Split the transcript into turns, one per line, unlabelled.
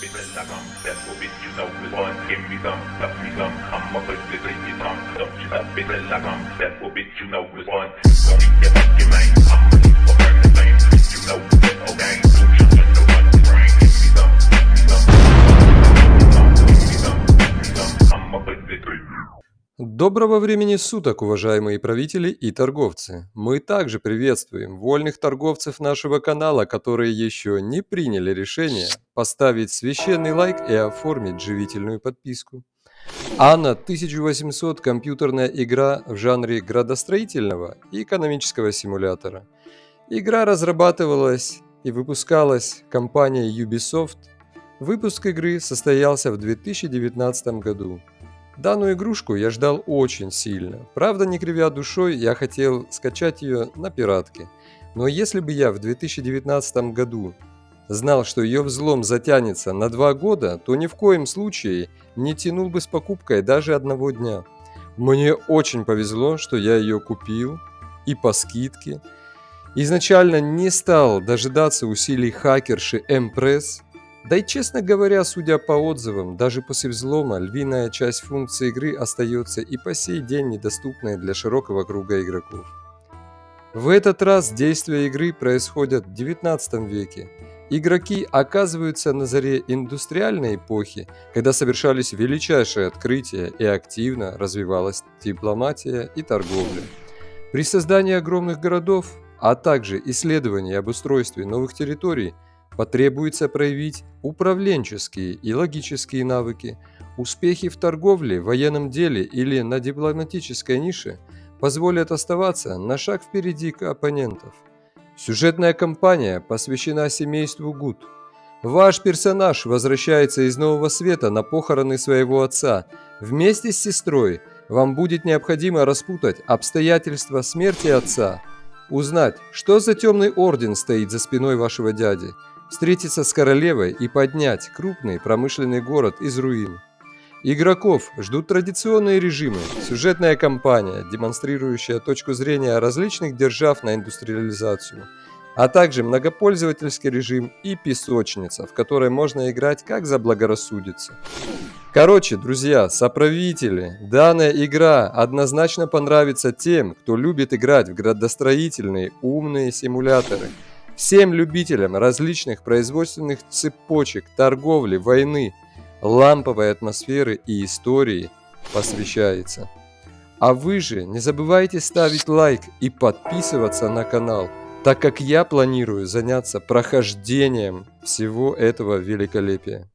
Bitte sagam, you know we some, stop me some, I'm with the thing you stop you know we want, don't get back mind.
Доброго времени суток, уважаемые правители и торговцы! Мы также приветствуем вольных торговцев нашего канала, которые еще не приняли решение поставить священный лайк и оформить живительную подписку. Анна 1800 – компьютерная игра в жанре градостроительного и экономического симулятора. Игра разрабатывалась и выпускалась компанией Ubisoft. Выпуск игры состоялся в 2019 году. Данную игрушку я ждал очень сильно. Правда, не кривя душой, я хотел скачать ее на пиратке. Но если бы я в 2019 году знал, что ее взлом затянется на два года, то ни в коем случае не тянул бы с покупкой даже одного дня. Мне очень повезло, что я ее купил и по скидке. Изначально не стал дожидаться усилий хакерши Empress, да и честно говоря, судя по отзывам, даже после взлома львиная часть функций игры остается и по сей день недоступной для широкого круга игроков. В этот раз действия игры происходят в 19 веке. Игроки оказываются на заре индустриальной эпохи, когда совершались величайшие открытия и активно развивалась дипломатия и торговля. При создании огромных городов, а также исследовании и обустройстве новых территорий – потребуется проявить управленческие и логические навыки, успехи в торговле, военном деле или на дипломатической нише позволят оставаться на шаг впереди оппонентов. Сюжетная кампания посвящена семейству Гуд. Ваш персонаж возвращается из Нового Света на похороны своего отца. Вместе с сестрой вам будет необходимо распутать обстоятельства смерти отца, узнать, что за темный орден стоит за спиной вашего дяди – встретиться с королевой и поднять крупный промышленный город из руин. Игроков ждут традиционные режимы, сюжетная кампания, демонстрирующая точку зрения различных держав на индустриализацию, а также многопользовательский режим и песочница, в которой можно играть как заблагорассудится. Короче, друзья, соправители, данная игра однозначно понравится тем, кто любит играть в градостроительные умные симуляторы – Всем любителям различных производственных цепочек, торговли, войны, ламповой атмосферы и истории посвящается. А вы же не забывайте ставить лайк и подписываться на канал, так как я планирую заняться прохождением всего этого великолепия.